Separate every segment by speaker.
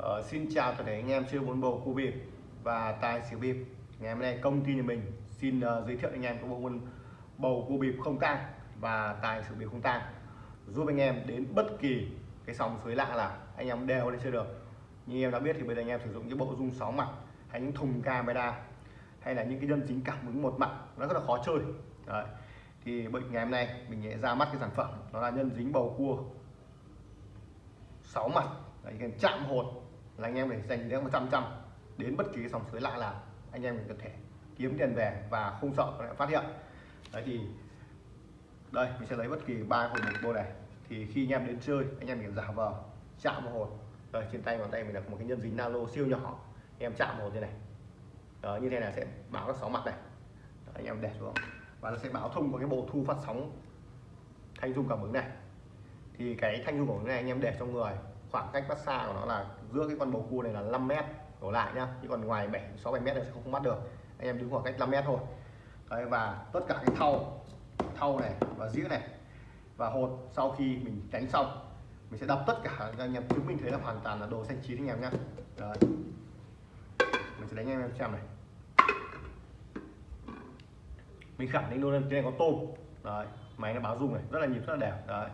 Speaker 1: Uh, xin chào tất cả anh em chơi bốn bầu cua bịp và tài xỉu bịp. Ngày hôm nay công ty nhà mình xin uh, giới thiệu anh em có bộ môn bầu cua bịp không tang và tài xỉu bịp không tang. Giúp anh em đến bất kỳ cái sóng suối lạ là anh em đều lên chơi được. Như em đã biết thì bây giờ anh em sử dụng những bộ dung sáu mặt hay những thùng camera hay là những cái nhân dính cảm ứng một mặt nó rất là khó chơi. Đấy. thì bệnh ngày hôm nay mình sẽ ra mắt cái sản phẩm đó là nhân dính bầu cua sáu mặt. Đấy, chạm hột là anh em để dành đến 100 trăm đến bất kỳ sòng suối lạ nào anh em mình có thể kiếm tiền về và không sợ lại phát hiện. Đấy thì đây mình sẽ lấy bất kỳ ba hột một bộ này. Thì khi anh em đến chơi anh em mình giả vờ chạm vào hồn rồi trên tay bàn tay mình là một cái nhân dính nano siêu nhỏ. Em chạm vào thế như này. Đó, như thế này sẽ báo các sóng mặt này. Đó, anh em để xuống. Và nó sẽ báo thông qua cái bộ thu phát sóng thanh dung cảm ứng này. Thì cái thanh dung cảm ứng này anh em để trong người khoảng cách bắt xa của nó là giữa cái con bầu cua này là 5 mét đổ lại nhá. Chứ còn ngoài 7 6 7 mét này sẽ không bắt được. Anh em đứng khoảng cách 5 mét thôi. Đấy, và tất cả cái thau thau này và dĩa này và hột sau khi mình đánh xong, mình sẽ đập tất cả. Cho anh em chứng minh thấy là hoàn toàn là đồ xanh chín anh em nhá. Đấy. mình sẽ đánh anh em xem này. Mình khẳng định luôn cái này có tôm. Đấy, máy nó báo rung này, rất là nhịp, rất là đẹp. Đấy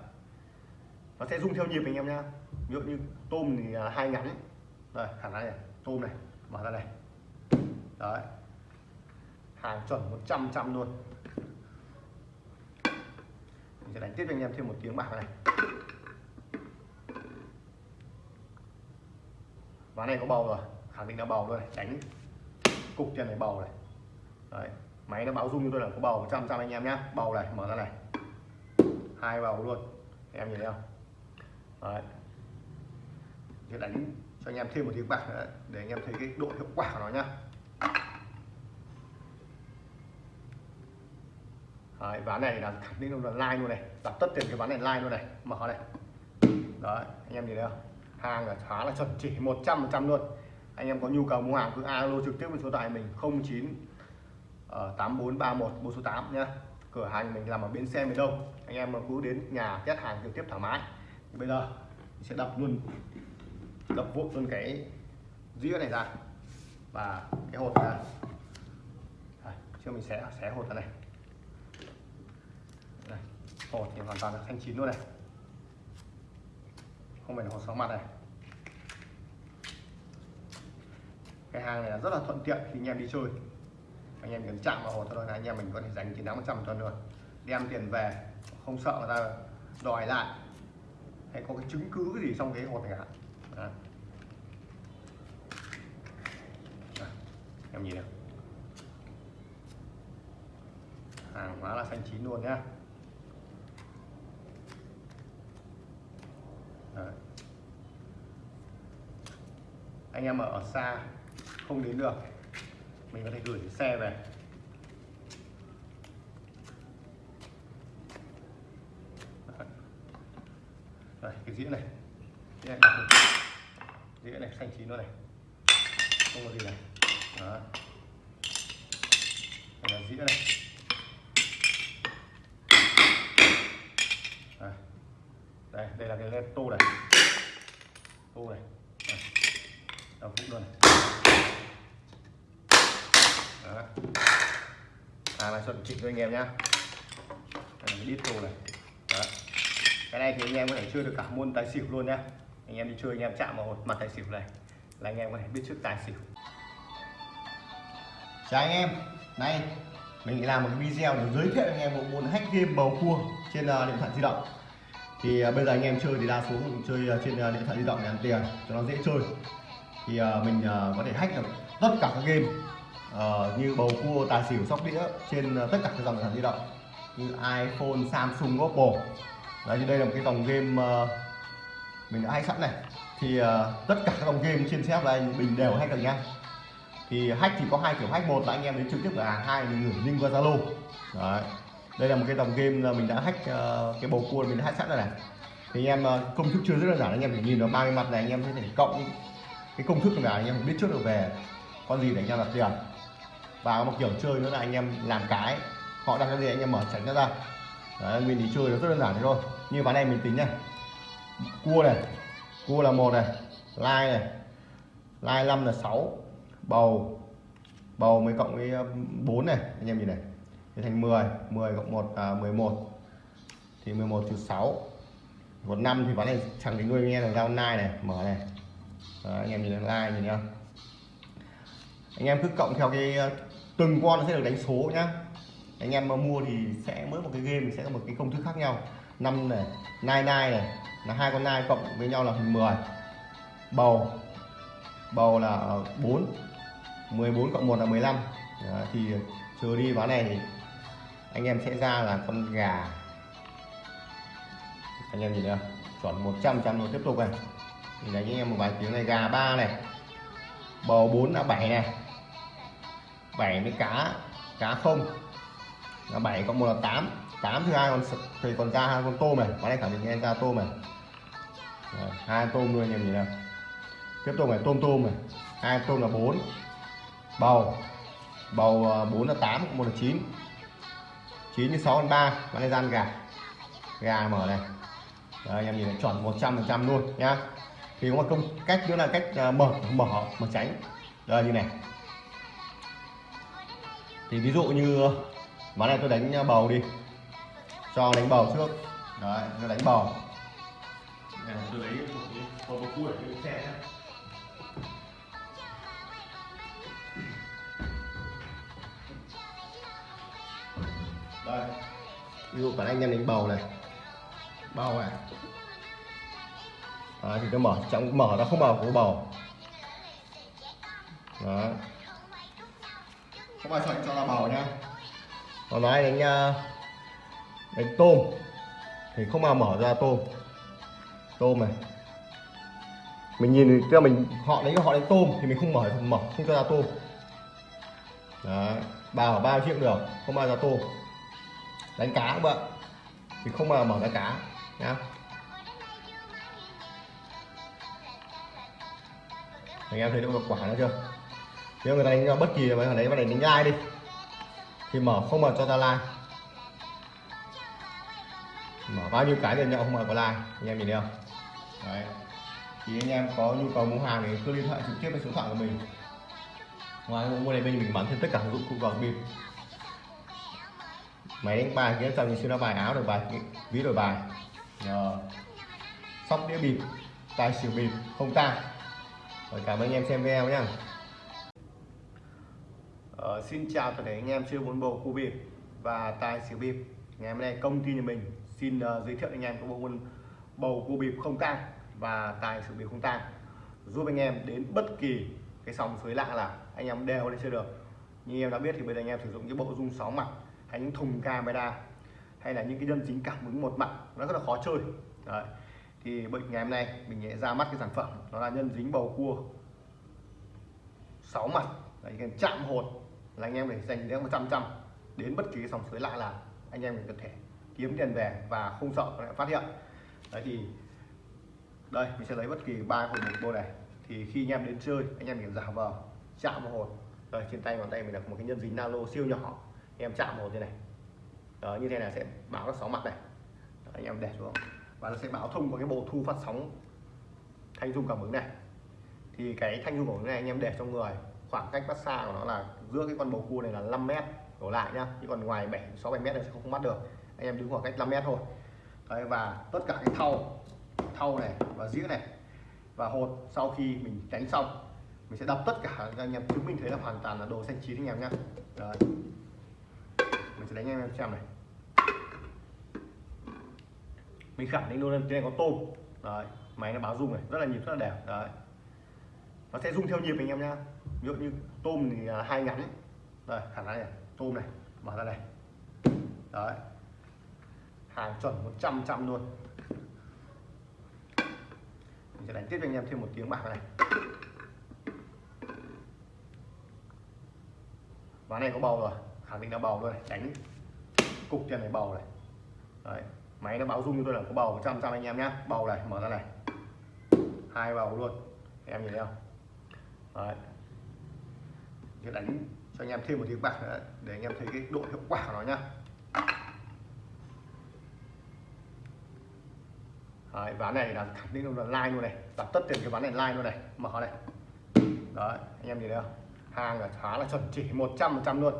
Speaker 1: nó sẽ rung theo nhịp anh em nhá. Ví dụ như tôm thì là hai ngắn đây khả năng này, tôm này, mở ra này. Đấy. Hàng chuẩn 100 trăm luôn. Mình sẽ đánh tiếp cho anh em thêm một tiếng bạc này. Ván này có bầu rồi, khẳng định là bầu luôn này đánh cục tiền này bầu này. Đấy, máy nó báo rung như tôi là có bầu 100 trăm anh em nhá. Bầu này, mở ra này. Hai bầu luôn em nhìn thấy không? Đấy. Để đánh cho anh em thêm một tiếng bạc nữa để anh em thấy cái độ hiệu quả của nó nhá. Đấy, ván này là khẳng định là like luôn này. Đặt tất tiền cái ván này like luôn này. Mở này. Đấy anh em nhìn thấy không? Hàng là khá là chuẩn chỉ 100 phần trăm luôn. Anh em có nhu cầu mua hàng cứ alo trực tiếp với số điện mình 09 ờ, tám bốn ba một bốn số 8 nhá. Cửa hàng mình làm ở bến xe miền đông. Anh em mà cứ đến nhà test hàng trực tiếp thoải mái bây giờ sẽ đập luôn đập vụn luôn cái dĩa này ra và cái hột ra. Chưa mình sẽ xé hột ra này. Đây, hột thì hoàn toàn là thanh chín luôn này. Không phải là hột sáu mặt này. Cái hàng này là rất là thuận tiện khi anh em đi chơi. Anh em cần chạm vào hột thôi là anh em mình có thể giành chiến thắng 100 tuần luôn. Đem tiền về không sợ người ta đòi lại hay có cái chứng cứ gì trong cái hột này cả à. à. em nhìn nào hàng hóa là xanh chín luôn nhá Đấy. anh em ở xa không đến được, mình có thể gửi xe về đây cái dĩa này. Dĩa này, dĩa này xanh chín luôn này. Không có gì này. Đó. Đây là dĩa này. Đây đây, đây là cái lên tô này. Tô này. Đầu phút luôn này. Đó. À là chuẩn chỉnh cho anh em nhá. Đây là cái đít tô này cái này thì anh em có thể chơi được cả môn tài xỉu luôn nha, anh em đi chơi anh em chạm vào mặt tài xỉu này là anh em có thể biết trước tài xỉu. Chào anh em. Nay mình làm một cái video để giới thiệu anh em một môn hack game bầu cua trên ờ, điện thoại di động. Thì ờ, bây giờ anh em chơi thì đa số chơi ờ, trên điện thoại di động để ăn tiền cho nó dễ chơi. Thì mình có thể hack được tất cả các game uh, như bầu cua tài xỉu sóc đĩa trên uh, tất cả các dòng điện thoại di động như iPhone, Samsung, Oppo đấy thì đây là một cái dòng game uh, mình đã hay sẵn này. Thì uh, tất cả các dòng game trên xe anh mình đều hack được nha. Thì hack thì có hai kiểu hack một là anh em đến trực tiếp cửa hàng hai mình gửi link qua zalo. Đấy đây là một cái dòng game là mình đã hack uh, cái bầu cua mình đã hack sẵn rồi này. Thì anh em uh, công thức chưa rất đơn giản anh em chỉ nhìn vào ba cái mặt này anh em có thể cộng cái công thức là anh em biết trước được về con gì để anh em đặt tiền. Và một kiểu chơi nữa là anh em làm cái họ đặt cái gì anh em mở tránh nó ra. Đấy, mình đi chơi nó rất đơn giản thế thôi như ván này mình tính này. Cua này cua là một này lai này lai 5 là 6 bầu bầu mới cộng với um, 4 này anh em nhìn này. À, thì thành 10 10 cộng 1 à, 11 thì 11 trừ 6 còn 5 thì ván này chẳng đến nuôi anh em là giao nai này mở này. Đó, anh em nhìn là lai nhìn không anh em cứ cộng theo cái ờ, từng con nó sẽ được đánh số nhá. Anh em mà mua thì sẽ mỗi một cái game sẽ có một cái công thức khác nhau năm này nai nai này là hai con nai cộng với nhau là thành 10 bầu bầu là 4 14 cộng 1 là 15 Đó, thì trừ đi ván này thì anh em sẽ ra là con gà. Anh em nhìn thấy không? Chuẩn 100 trăm rồi tiếp tục này. Thì đánh anh em một vài tiếng này gà ba này. Bầu 4 là 7 này. 7 với cá cá không là 7 cộng 1 là 8 8 thứ hai còn thì còn ra hai con tôm này. Bán này khẳng định em ra tôm này. Rồi, hai tôm luôn anh em nhìn nào? Tiếp tục này tôm tôm này. Hai tôm là 4 bầu. Bầu ờ, 4 là 8 1 là 9 9 với 6 là 3 bán này gian gà. Gà mở này. Đấy, anh em nhìn này chuẩn 100 phần trăm luôn nhá. Thì có một công cách nữa là cách ờ, mở mở mở tránh. Đây như này. Thì ví dụ như ván này tôi đánh bầu đi. Cho đánh bầu trước. Đấy tôi đánh bầu. Tôi lấy một bầu cua để đây. Ví dụ cả anh em đánh bầu này. Bầu này. Đấy, thì tôi mở trong mở nó không mở của bầu. Đó không ai chọn cho là bầu nhá còn nói đánh ờ, đánh tôm. Thì không bao mở ra tôm. Tôm này. Mình nhìn kia mình, họ đánh họ đánh tôm thì mình không mở không mở, không cho ra tôm. Đó bao bao triệu được, không bao ra tôm. Đánh cá cũng vậy, thì không bao mở ra cá, nhá. Anh em thấy được quả nó chưa? Nếu người ta đánh bất kỳ mà đấy mà đánh đánh like đi? Thì mở không mở cho ta like. Mở bao nhiêu cái thì nhậu không mở có like. Anh em nhìn thấy không? Đấy. Thì anh em có nhu cầu mua hàng thì cứ liên hệ trực tiếp với số điện thoại của mình. Ngoài mua này bên mình bán thêm tất cả dụng cụ vào bịp máy đánh bài kia trong như siêu bài áo đổi bài ví đổi bài. Nhờ. Sóc đĩa bịp tài xỉu bịp, không ta rồi cảm ơn anh em xem video nhé Ờ, xin chào tất cả anh em chơi bốn bầu cua bịp và tài xỉu bịp. Ngày hôm nay công ty nhà mình xin uh, giới thiệu anh em có bộ môn bầu cua bịp không tang và tài xỉu bịp không tang giúp anh em đến bất kỳ cái sóng suối lạ là anh em đều lên chơi được. Như em đã biết thì bây giờ anh em sử dụng cái bộ dung sóng mặt hay những thùng camera hay là những cái nhân chính cảm ứng một mặt nó rất là khó chơi. Đấy. thì bệnh ngày hôm nay mình sẽ ra mắt cái sản phẩm đó là nhân dính bầu cua sáu mặt. Đấy, chạm hột là anh em để dành đến 100 trăm đến bất kỳ sòng sới lạ là anh em có thể kiếm tiền về và không sợ lại phát hiện. Đấy thì đây mình sẽ lấy bất kỳ ba hột một bộ này. Thì khi anh em đến chơi anh em mình giả vờ chạm vào hột rồi trên tay ngón tay mình là một cái nhân dính nano siêu nhỏ. Em chạm vào như này. Đó, như thế này sẽ báo các sóng mặt này. Đó, anh em để xuống. Và nó sẽ báo thông qua cái bộ thu phát sóng thanh dung cảm ứng này. Thì cái thanh dung cảm ứng này anh em để trong người khoảng cách bắt xa của nó là giữa cái con bầu cua này là 5 mét đổ lại nhá. Chứ còn ngoài 7 6 7 mét này sẽ không bắt được. Anh em đứng khoảng cách 5 mét thôi. Đấy, và tất cả cái thau thau này và dĩa này và hột sau khi mình đánh xong mình sẽ đập tất cả. Anh em chứng minh thấy là hoàn toàn là đồ xanh chín anh em nhá. Đấy. mình sẽ đánh anh em xem này. Mình khẳng định luôn trên này có tôm. Đấy. máy nó báo rung này rất là nhịp rất là đẹp. Đấy. nó sẽ rung theo nhịp anh em nhá ví dụ như tôm thì à, hai ngắn đây khả năng này tôm này mở ra này đấy. Hàng chuẩn 100 trăm luôn. Mình sẽ đánh tiếp cho anh em thêm một tiếng bạc này. Ván này có bầu rồi khẳng định là bầu rồi, đánh cục tiền này bầu này. Đấy máy nó báo rung như tôi là có bầu 100 trăm anh em nhé bầu này mở ra này. Hai bầu luôn. Em nhìn thấy không? Đấy sẽ đánh cho anh em thêm một tiếng bạc nữa để anh em thấy cái độ hiệu quả của nó nhá. Đấy, ván này là khẳng định là like luôn này. Đặt tất tiền cái ván này like luôn này. Mở này. Đấy anh em nhìn thấy không? Hàng là khá là chuẩn chỉ 100 trăm luôn.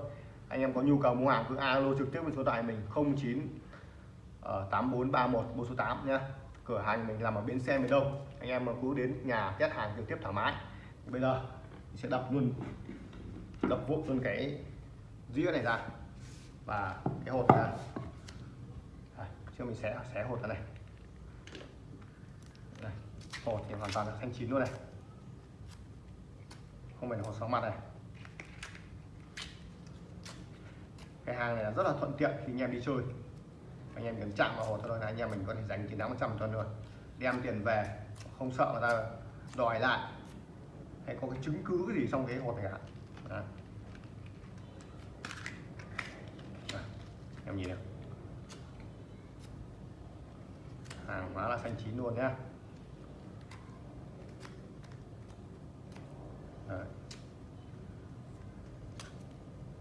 Speaker 1: Anh em có nhu cầu mua hàng cứ alo trực tiếp với số điện thoại mình 09 8431 ờ, số 8 nhá. Cửa hàng mình làm ở bến xe miền Đông. Anh em mà cứ đến nhà test hàng trực tiếp thoải mái. Bây giờ sẽ đập luôn đập vụn luôn cái dĩa này ra. Và cái hột này đây, chưa mình sẽ xé hột ra này. Đây, hột thì hoàn toàn là xanh chín luôn này. Không phải là hột sáu mặt này. Cái hàng này là rất là thuận tiện khi anh em đi chơi. Anh em cần chạm vào hột thôi là anh em mình có thể giành chiến thắng 100 cho luôn đem tiền về không sợ người ta đòi lại. Hay có cái chứng cứ gì trong cái hột này cả. Đấy. Em nhìn này hàng hóa là xanh chín luôn nhá. Đấy.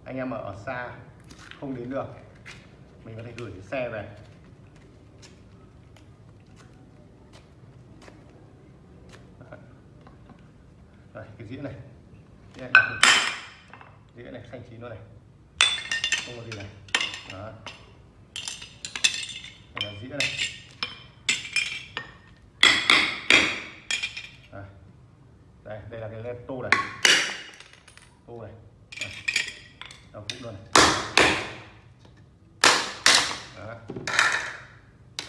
Speaker 1: anh em ở xa không đến được mình có thể gửi xe về. Đây, cái dĩa này. Dĩa này, dĩa này xanh chín luôn này. Không có gì này. Đó. Đây là dĩa này. Đây, đây, đây là cái led tô này. Tô này. Đây. đầu phút luôn này. Đó.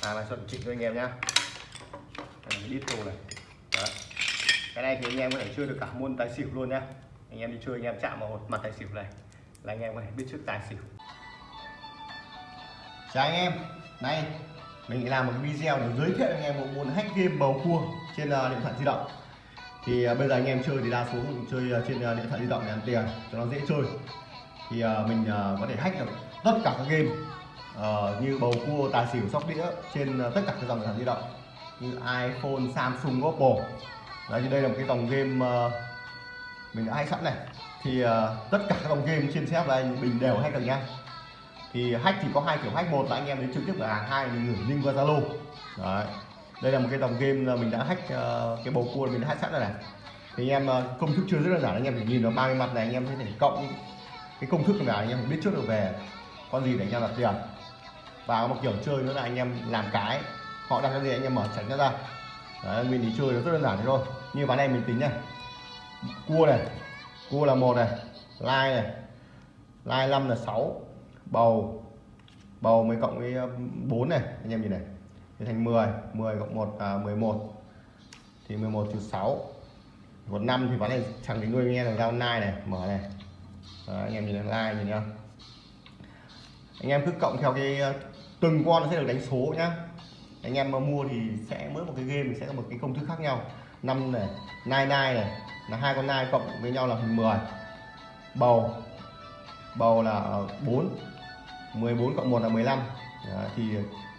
Speaker 1: Hàng này chuẩn chỉnh cho anh em nhá. Đây là cái đít tô này. Đó. Cái này thì anh em có thể chơi được cả môn tài xỉu luôn nhá anh em đi chơi anh em chạm vào mặt tài xỉu này là anh em có thể biết trước tài xỉu. Chào anh em. Nay mình làm một video để giới thiệu anh em một môn hack game bầu cua trên uh, điện thoại di động. Thì uh, bây giờ anh em chơi thì đa số chơi uh, trên uh, điện thoại di động để ăn tiền cho nó dễ chơi. Thì uh, mình uh, có thể hack được tất cả các game uh, như bầu cua tài xỉu sóc đĩa trên uh, tất cả các dòng điện thoại di động. Như iPhone, Samsung, Oppo. Đấy thì đây là một cái dòng game uh, mình đã hay sẵn này. Thì uh, tất cả các dòng game trên xếp là anh mình đều hack được nha. thì hack thì có hai kiểu hack. Một là anh em đến trực tiếp cửa hàng hai mình gửi link qua zalo. Đấy. Đây là một cái dòng game là mình đã hack uh, cái bầu cua mình đã hack sẵn rồi này. Thì anh em uh, công thức chưa rất đơn giản anh em phải nhìn vào ba cái mặt này anh em có thể cộng cái công thức này anh em biết trước được về con gì để anh em đặt tiền. Và có một kiểu chơi nữa là anh em làm cái họ đặt cái gì anh em mở tránh nó ra. Đấy, mình đi chơi nó rất đơn giản thế thôi. Như ván này mình tính này cua này. Cua là một này. Lai này. Lai năm là 6 bầu. Bầu mới cộng với um, 4 này. Anh em nhìn này. À, thì thành 10 10 cộng 1 à, 11 thì 11 trừ 6 còn 5 thì ván này chẳng tính nuôi nghe là giao nai này. Mở này. Đó, anh em nhìn này like nhìn nhá. Anh em cứ cộng theo cái ờ, từng con nó sẽ được đánh số nhá. Anh em mà mua thì sẽ mỗi một cái game sẽ có một cái công thức khác nhau năm này nai nai này là hai con nai cộng với nhau là 10 bầu bầu là 4 14 cộng 1 là 15 Đó, thì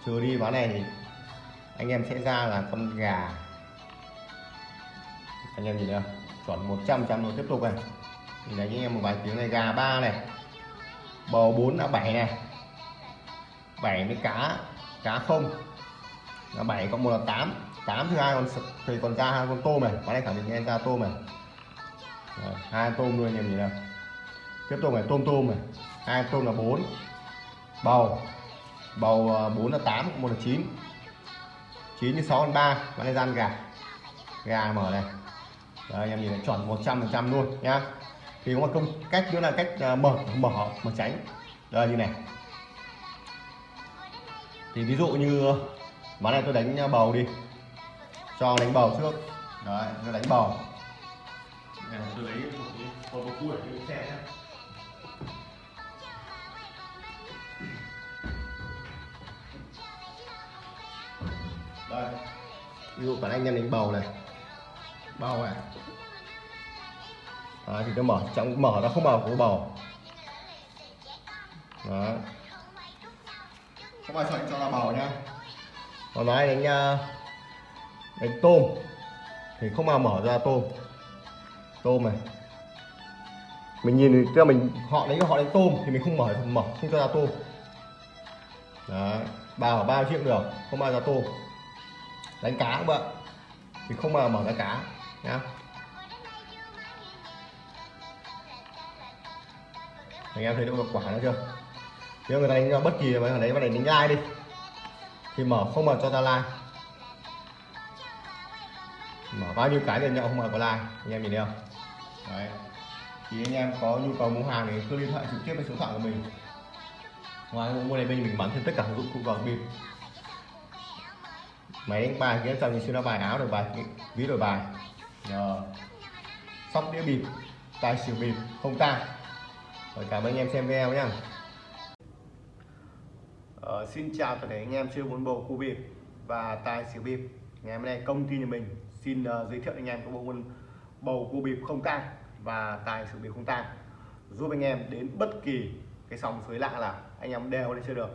Speaker 1: trừ đi ván này thì anh em sẽ ra là con gà. Anh em nhìn thấy không? Chuẩn 100 trăm rồi tiếp tục này. Thì đánh anh em một vài tiếng này gà ba này. Bầu 4 là 7 này. 7 với cá cá không. Là 7 cộng 1 là 8 8 thứ hai còn thì còn ra hai con tôm này có này khẳng định em ra tôm này. Rồi, hai tôm luôn anh em nhìn nào. Tiếp tục này tôm tôm này. Hai tôm là 4 bầu. Bầu ờ, 4 là 8 một là 9 9 như 6 còn 3 và này gian gà. Gà mở này. Đấy, anh em nhìn này chuẩn 100 phần trăm luôn nhá. Thì có một công cách nữa là cách ờ, mở mở mở tránh. Đây như này. Thì ví dụ như ván này tôi đánh ờ, bầu đi cho đánh bầu trước. Đấy tôi đánh bầu. Tôi lấy một cái một cái cua để xe nhé đây ví dụ bản anh em đánh bầu này. Bầu này. Đấy, thì tôi mở trong mở nó không vào của bầu. Đó không ai chọn cho là bầu nhá. Còn nói đánh đánh tôm. Thì không bao mở ra tôm. Tôm này. Mình nhìn thì tức là mình họ đấy họ đánh tôm thì mình không mở mở không cho ra tôm. Đấy bao bao triệu được không bao ra tôm. Đánh cá các bạn thì không bao mở ra cá nhá. Anh em thấy được quả nó chưa? Nếu người đánh bất kỳ mà ở mà đánh, đánh like đi. Thì mở không mở cho ra like mở bao nhiêu cái thì nhậu không mở có like anh em nhìn thấy không? Đấy. Thì anh em có nhu cầu mua hàng thì cứ liên hệ trực tiếp với số điện thoại của mình. Ngoài mua này bên mình bán thêm tất cả dụng cụ vào bịp máy đánh bài kia trong như nó bài áo đổi bài ví đổi bài. Nhờ. Sóc đĩa bịp tài xỉu bịp không tang. Rồi cảm ơn anh em xem video nhé ờ, xin chào toàn thể anh em chơi bốn bầu cua bịp và tài xỉu bịp. Ngày hôm nay công ty nhà mình xin uh, giới thiệu anh em các bộ môn bầu cua bịp không tang và tài xỉu bịp không tang giúp anh em đến bất kỳ cái sóng suối lạ là anh em đều lên chơi được.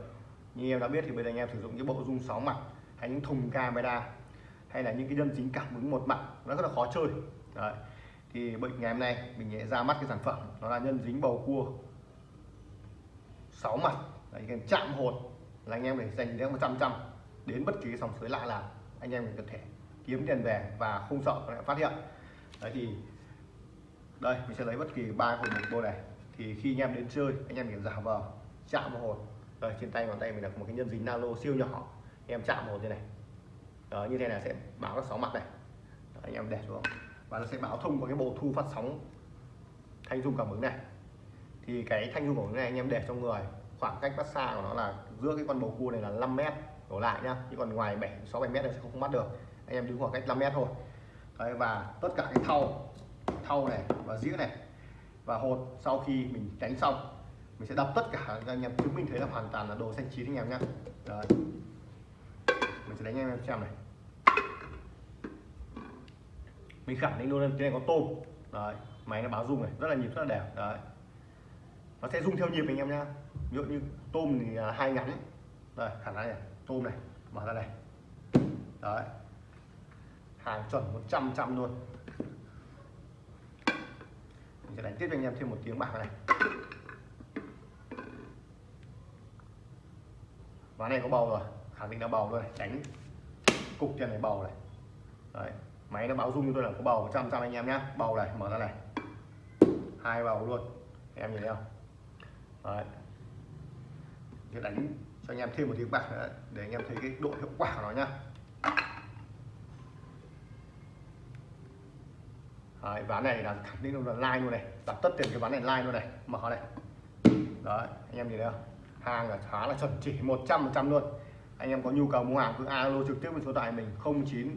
Speaker 1: Như em đã biết thì bây giờ anh em sử dụng những bộ dung sáu mặt hay những thùng camera hay là những cái nhân dính cảm ứng một mặt nó rất là khó chơi. Đấy. thì bệnh ngày hôm nay mình sẽ ra mắt cái sản phẩm nó là nhân dính bầu cua sáu mặt. Đấy, cái chạm hột là anh em để dành đến 100 trăm đến bất kỳ cái sòng suối lạ là anh em có thể kiếm tiền về và không sợ lại phát hiện. Đấy thì đây mình sẽ lấy bất kỳ ba hột một bộ này. Thì khi anh em đến chơi anh em kiểm giả vờ chạm vào hột. Rồi trên tay bàn tay mình là một cái nhân dính nano siêu nhỏ. Em chạm một như này. Đó, như thế này sẽ báo các sóng mặt này. Đó, anh em để xuống. Và nó sẽ báo thông qua cái bộ thu phát sóng thanh dung cảm ứng này. Thì cái thanh dung cảm ứng này anh em để trong người. Khoảng cách bắt xa của nó là giữa cái con bầu cua này là 5 mét. Đổ lại nhá. Chứ còn ngoài 7 6 7 mét này sẽ không bắt được anh em đứng khoảng cách 5 mét thôi. Đấy, và tất cả cái thau thau này và dĩa này và hột sau khi mình tránh xong mình sẽ đập tất cả anh em. Chứng minh thấy là hoàn toàn là đồ xanh chín anh em nhé Đấy. Mình sẽ đánh anh em xem này. Mình khẳng định luôn trên này có tôm. Đấy máy nó báo rung này rất là nhịp rất là đẹp. Đấy. Nó sẽ rung theo nhịp anh em nhá. Ví dụ như tôm thì là hai ngắn đây khả năng này tôm này mở ra này. Đấy hàng chuẩn 100 trăm luôn. Mình sẽ đánh tiếp cho anh em thêm một tiếng bạc này. Ván này có bầu rồi, khẳng định là bầu rồi tránh cục trên này bầu này. Đấy, máy nó báo rung như tôi là có bầu trăm trăm anh em nhé bầu này, mở ra này. Hai bầu luôn em nhìn thấy không? Đấy. Sẽ đánh cho anh em thêm một tiếng bạc nữa, để anh em thấy cái độ hiệu quả của nó nhá. Đấy, ván này là khẳng định là like luôn này. Đặt tất tiền cái ván này like luôn này. Mở này. Đấy anh em nhìn thấy không? Hàng là khá là chuẩn chỉ 100 trăm luôn. Anh em có nhu cầu mua hàng cứ alo trực tiếp với số điện thoại mình 09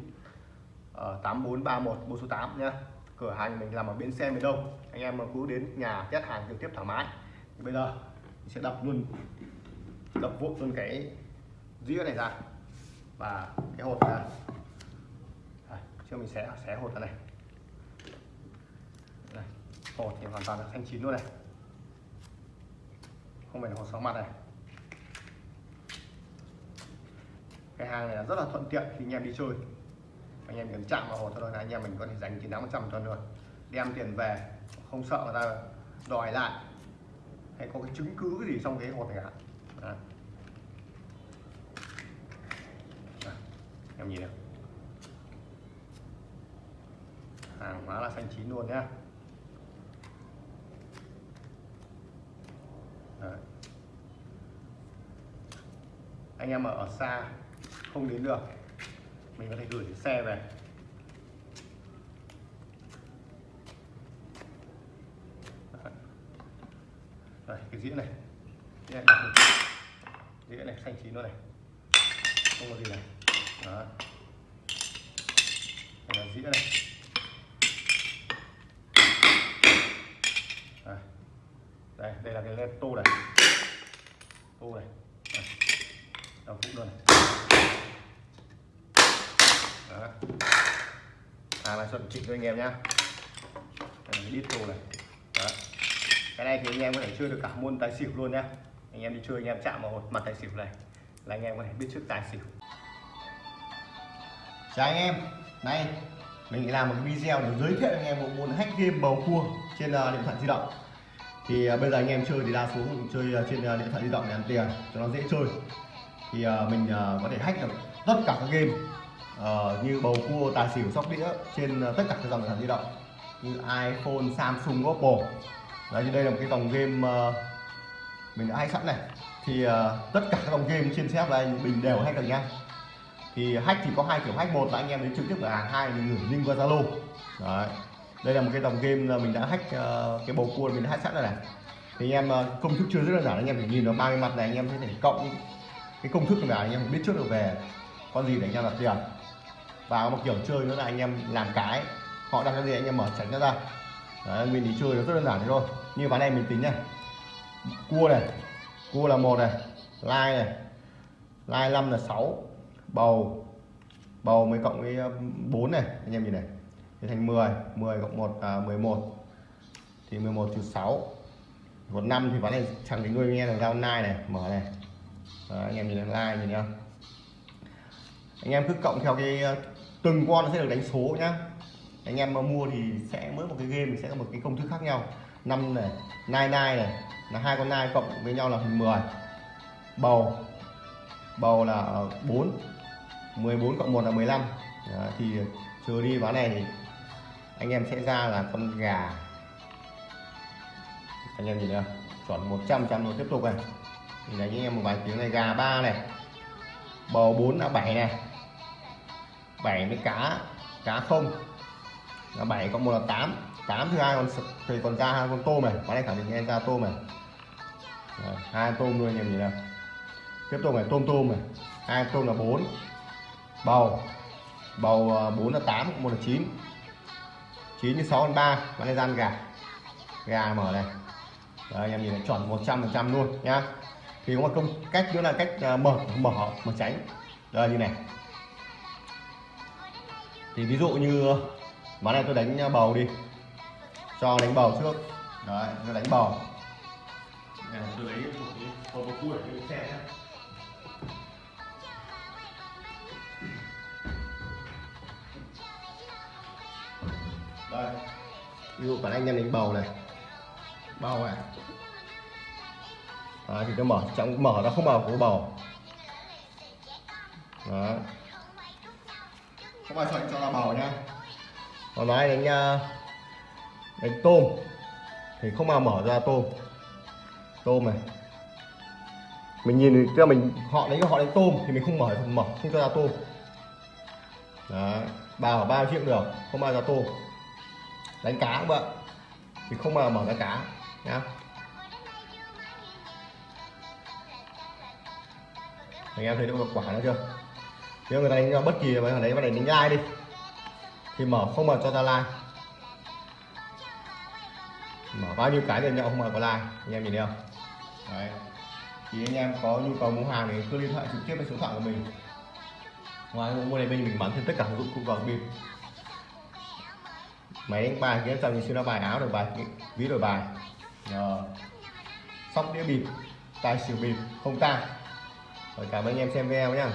Speaker 1: 8431 bộ số 8 nhá. Cửa hàng mình làm ở bến xe miền đông. Anh em mà cứ đến nhà test hàng trực tiếp thoải mái. Thì bây giờ mình sẽ đập luôn đập vụn luôn cái dĩa này ra. Và cái hột ra. À, trước mình sẽ xé hột ra này hột thì hoàn toàn là xanh chín luôn này. Không phải là hột sáu mặt này. Cái hàng này là rất là thuận tiện khi anh em đi chơi. Anh em cần chạm vào hột thôi là anh em mình có thể dành chín thắng trăm cho luôn. Đem tiền về, không sợ người ta đòi lại. Hay có cái chứng cứ cái gì trong cái hột này cả em nhìn này. Hàng hóa là xanh chín luôn nhá. Anh em ở xa không đến được. Mình có thể gửi xe về. Đấy, cái dĩa này. Dĩa này, dĩa này xanh chín luôn này. Không có gì này. Đó. Đây là dĩa này. Đây. Đây, đây là cái tô này. Tô này đầu phút luôn này. Đó. Hàng là chuẩn chỉnh cho anh em nhá. Đít đồ này. Đó. Cái này thì anh em có thể chơi được cả môn tài xỉu luôn nhá. Anh em đi chơi anh em chạm vào mặt tài xỉu này là anh em có thể biết trước tài xỉu. Chào anh em. Nay mình làm một video để giới thiệu anh em một môn hack game bầu cua trên uh, điện thoại di động. Thì uh, bây giờ anh em chơi thì đa số cũng chơi uh, trên uh, điện thoại di động để ăn tiền cho nó dễ chơi thì uh, mình uh, có thể hack được tất cả các game uh, như bầu cua tài xỉu sóc đĩa trên uh, tất cả các dòng điện thoại di động như iPhone, Samsung, Oppo. Đấy thì đây là một cái dòng game uh, mình đã hack sẵn này. Thì uh, tất cả các dòng game trên xếp này mình đều hack được nha. thì hack thì có hai kiểu hack. Một là anh em đến trực tiếp cửa hàng hai mình gửi link qua Zalo. Đấy đây là một cái dòng game là mình đã hack uh, cái bầu cua mình đã hack sẵn rồi này. Thì anh em công thức chưa rất là giản anh em phải nhìn nó ba cái mặt này anh em sẽ thể cộng cái công thức là anh em biết trước được về con gì để anh em đặt tiền. Và một kiểu chơi nữa là anh em làm cái họ đặt cái gì anh em mở tránh nó ra. Đấy, mình đi chơi nó rất đơn giản thế thôi. Như ván này mình tính này cua này cua là một này lai này lai năm là 6 bầu bầu mới cộng với um, 4 này anh em nhìn này. À, thì thành 10 10 cộng 1 à, 11 thì 11 trừ 6 còn 5 thì ván này chẳng cái người nghe là giao nai này mở này. Đó, anh em nhìn là like nhìn không? Anh em cứ cộng theo cái ờ, từng con nó sẽ được đánh số nhá. Anh em mà mua thì sẽ mỗi một cái game thì sẽ có một cái công thức khác nhau. Năm này nai nai này là hai con nai cộng với nhau là thành 10 bầu bầu là ờ, 4 14 cộng 1 là 15 Đó, thì trừ đi ván này thì anh em sẽ ra là con gà. Anh em nhìn chưa chuẩn 100 trăm rồi tiếp tục này thì đánh anh em một vài tiếng này gà ba này. Bầu 4 là 7 này. 7 với cá cá không. Là 7 có 1 là 8 8 thứ hai còn thì còn ra hai con tôm này. Bán này khẳng định em ra tôm này. Rồi, hai tôm luôn em nhìn nào. Tiếp tục này tôm tôm này. Hai tôm là 4 bầu. Bầu à, 4 là 8 1 là 9 9 với 6 còn 3 bán này gian gà. Gà mở này. Đấy, anh em nhìn này chuẩn 100 phần trăm luôn nhá thì có một công cách nữa là cách uh, mở mở mở tránh. Đây như này. Thì ví dụ như ván này tôi đánh bầu đi. Cho đánh bầu trước. Đấy tôi đánh bầu. Tôi lấy một cái một cái cua để xe nhá. Đây ví dụ cả anh em đánh bầu này. Bầu này Đấy, thì tôi mở chẳng mở nó không mở của bầu. Đó. Không ai chọn cho là bầu nhá còn nói đánh uh, đánh tôm. Thì không bao mở ra tôm. Tôm này. Mình nhìn là mình họ đánh họ đánh tôm thì mình không mở mở không cho ra tôm. Đó bào bao triệu được không bao ra tôm. Đánh cá cũng vậy. Thì không bao mở ra cá nhá anh em thấy được quả nữa chưa? Nếu người ta đánh bất kỳ mà đấy mà đánh đánh ai đi. Thì mở không mở cho ta like mở bao nhiêu cái thì nhậu không mở có like anh em nhìn thấy không? Đấy. Thì anh em có nhu cầu mua hàng thì cứ liên hệ trực tiếp với số điện thoại của mình. Ngoài mua này bên mình bán thêm tất cả dụng cụ vào bịp máy đánh bài kiếm tầm như siêu bài áo đổi bài, ví đổi bài. Rồi. sóc đĩa bịp tài xỉu bịp, không ta rồi cảm ơn anh em xem video nhé